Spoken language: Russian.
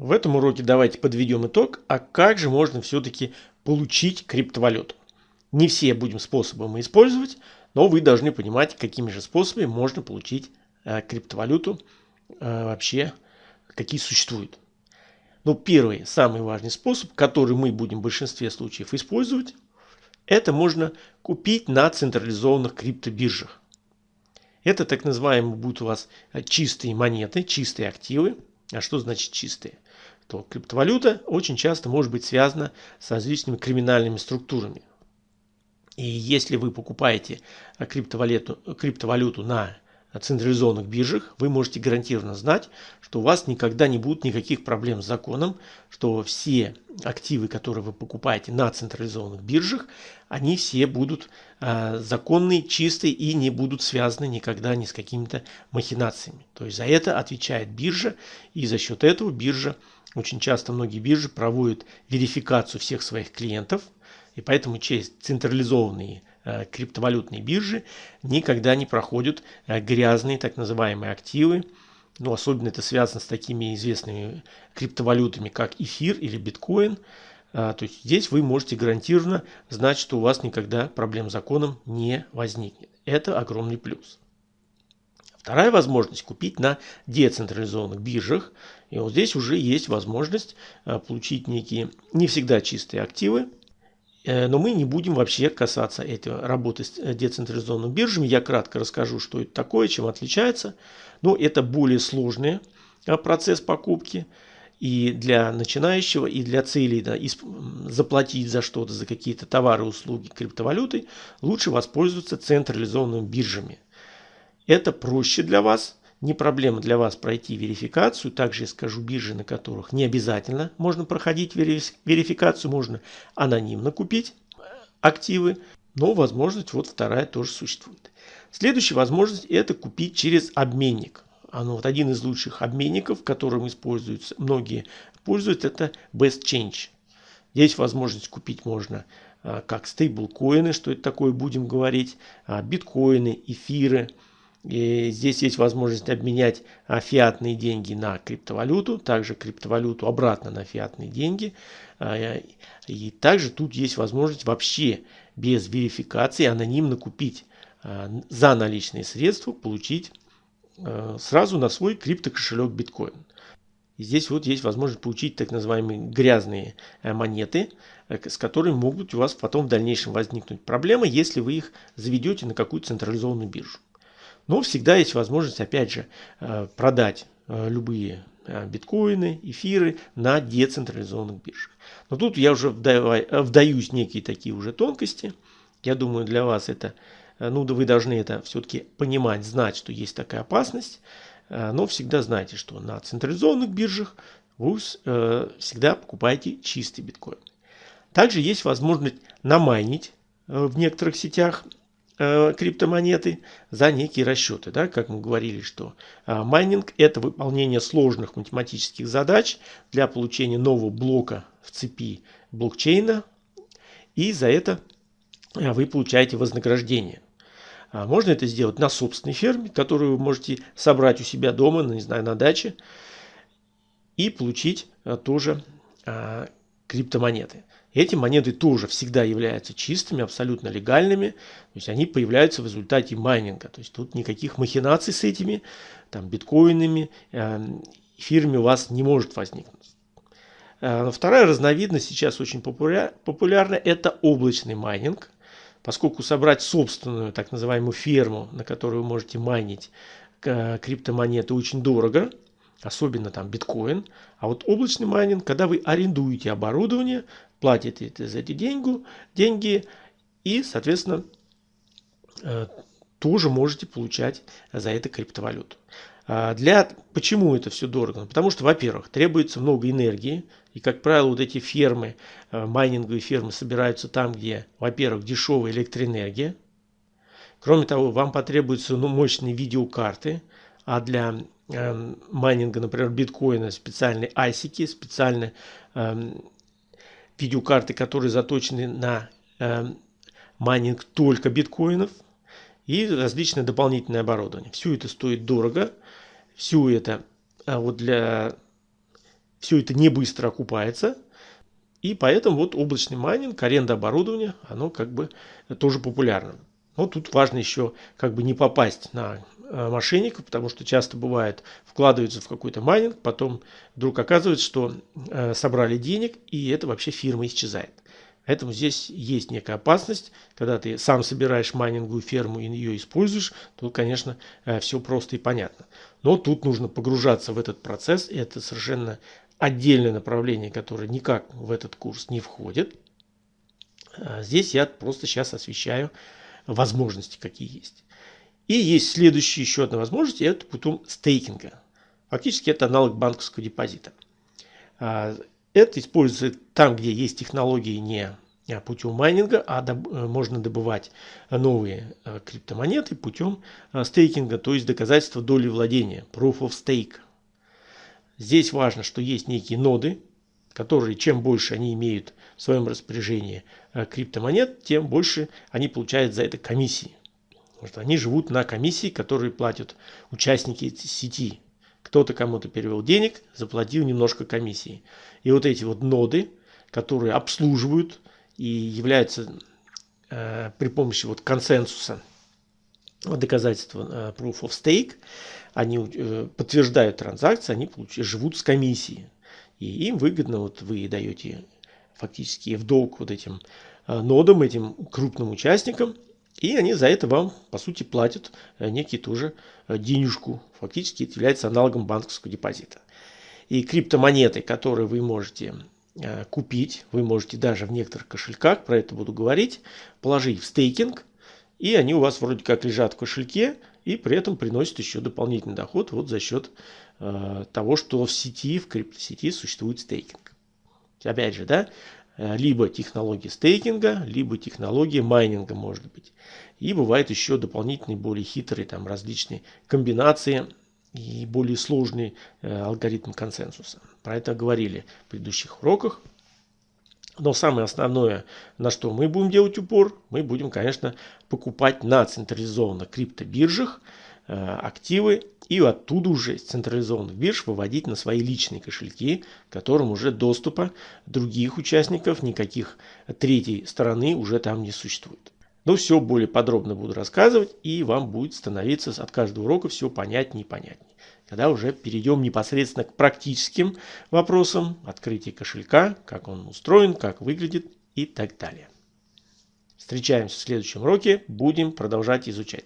В этом уроке давайте подведем итог, а как же можно все-таки получить криптовалюту. Не все будем способами использовать, но вы должны понимать, какими же способами можно получить э, криптовалюту э, вообще, какие существуют. Ну, первый, самый важный способ, который мы будем в большинстве случаев использовать, это можно купить на централизованных криптобиржах. Это так называемые будут у вас чистые монеты, чистые активы. А что значит чистые? То криптовалюта очень часто может быть связана с различными криминальными структурами. И если вы покупаете криптовалюту, криптовалюту на централизованных биржах, вы можете гарантированно знать, что у вас никогда не будет никаких проблем с законом, что все активы, которые вы покупаете на централизованных биржах, они все будут э, законные, чистые и не будут связаны никогда ни с какими-то махинациями. То есть за это отвечает биржа, и за счет этого биржа, очень часто многие биржи проводят верификацию всех своих клиентов, и поэтому через централизованные Э, криптовалютные биржи никогда не проходят э, грязные так называемые активы. Ну, особенно это связано с такими известными криптовалютами, как эфир или биткоин. А, то есть здесь вы можете гарантированно знать, что у вас никогда проблем с законом не возникнет. Это огромный плюс. Вторая возможность купить на децентрализованных биржах. И вот здесь уже есть возможность э, получить некие не всегда чистые активы, Э, но мы не будем вообще касаться этой работы с э, децентрализованными биржами. Я кратко расскажу, что это такое, чем отличается. Но это более сложный э, процесс покупки. И для начинающего, и для целей да, заплатить за что-то, за какие-то товары, услуги криптовалютой, лучше воспользоваться централизованными биржами. Это проще для вас, не проблема для вас пройти верификацию. Также я скажу биржи, на которых не обязательно можно проходить верификацию. Можно анонимно купить активы. Но возможность вот вторая тоже существует. Следующая возможность это купить через обменник. Оно вот один из лучших обменников, которым используются, многие пользуются, это Best Change. Здесь возможность купить можно а, как стейблкоины, что это такое будем говорить, а, биткоины, эфиры, и здесь есть возможность обменять а, фиатные деньги на криптовалюту, также криптовалюту обратно на фиатные деньги. А, и также тут есть возможность вообще без верификации анонимно купить а, за наличные средства, получить сразу на свой криптокошелек биткоин. Здесь вот есть возможность получить так называемые грязные э, монеты, э, с которыми могут у вас потом в дальнейшем возникнуть проблемы, если вы их заведете на какую-то централизованную биржу. Но всегда есть возможность, опять же, э, продать э, любые э, биткоины, эфиры на децентрализованных биржах. Но тут я уже вдаюсь в некие такие уже тонкости. Я думаю, для вас это, ну да вы должны это все-таки понимать, знать, что есть такая опасность. Но всегда знайте, что на централизованных биржах вы всегда покупаете чистый биткоин. Также есть возможность намайнить в некоторых сетях Э, криптомонеты за некие расчеты. Да? Как мы говорили, что э, майнинг это выполнение сложных математических задач для получения нового блока в цепи блокчейна. И за это э, вы получаете вознаграждение. А можно это сделать на собственной ферме, которую вы можете собрать у себя дома, ну, не знаю, на даче, и получить тоже криптомонеты. Эти монеты тоже всегда являются чистыми, абсолютно легальными. То есть они появляются в результате майнинга. То есть тут никаких махинаций с этими там, биткоинами, эм, эфирами у вас не может возникнуть. Э, вторая разновидность сейчас очень популярна. Это облачный майнинг. Поскольку собрать собственную так называемую ферму, на которой вы можете майнить э, криптомонеты очень дорого, особенно там биткоин. А вот облачный майнинг, когда вы арендуете оборудование, платите за эти деньги, деньги и, соответственно, э, тоже можете получать за это криптовалюту. А для, почему это все дорого? Потому что, во-первых, требуется много энергии. И, как правило, вот эти фермы, э, майнинговые фермы собираются там, где, во-первых, дешевая электроэнергия. Кроме того, вам потребуются ну, мощные видеокарты. А для э, майнинга, например, биткоина специальные асики, специальные э, видеокарты, которые заточены на э, майнинг только биткоинов и различное дополнительное оборудование. Все это стоит дорого, все это а вот для все это не быстро окупается. И поэтому вот облачный майнинг, аренда оборудования, оно как бы тоже популярно. Но тут важно еще как бы не попасть на э, мошенников, потому что часто бывает, вкладываются в какой-то майнинг, потом вдруг оказывается, что э, собрали денег, и это вообще фирма исчезает. Поэтому здесь есть некая опасность, когда ты сам собираешь майнинговую ферму и ее используешь, то, конечно, э, все просто и понятно. Но тут нужно погружаться в этот процесс, и это совершенно отдельное направление, которое никак в этот курс не входит. Здесь я просто сейчас освещаю возможности, какие есть. И есть следующая еще одна возможность, это путем стейкинга. Фактически это аналог банковского депозита. А, это используется там, где есть технологии не путем майнинга, а э, можно добывать новые э, криптомонеты путем э, стейкинга, то есть доказательства доли владения, proof of stake. Здесь важно, что есть некие ноды, которые чем больше они имеют в своем распоряжении криптомонет, тем больше они получают за это комиссии. Потому что они живут на комиссии, которые платят участники сети. Кто-то кому-то перевел денег, заплатил немножко комиссии. И вот эти вот ноды, которые обслуживают и являются э, при помощи вот консенсуса доказательства э, proof of stake, они э, подтверждают транзакции, они живут с комиссией. И им выгодно, вот вы даете фактически в долг вот этим э, нодам, этим крупным участникам, и они за это вам, по сути, платят некий тоже денежку. Фактически это является аналогом банковского депозита. И криптомонеты, которые вы можете купить, вы можете даже в некоторых кошельках, про это буду говорить, положить в стейкинг, и они у вас вроде как лежат в кошельке, и при этом приносят еще дополнительный доход вот за счет э, того, что в сети, в криптосети существует стейкинг. Опять же, да, э, либо технология стейкинга, либо технология майнинга может быть. И бывают еще дополнительные, более хитрые там различные комбинации и более сложный э, алгоритм консенсуса. Про это говорили в предыдущих уроках. Но самое основное, на что мы будем делать упор, мы будем, конечно, покупать на централизованных криптобиржах э, активы и оттуда уже с централизованных бирж выводить на свои личные кошельки, которым уже доступа других участников, никаких третьей стороны уже там не существует. Но все более подробно буду рассказывать, и вам будет становиться от каждого урока все понятнее и понятнее. Когда уже перейдем непосредственно к практическим вопросам открытия кошелька, как он устроен, как выглядит и так далее. Встречаемся в следующем уроке, будем продолжать изучать.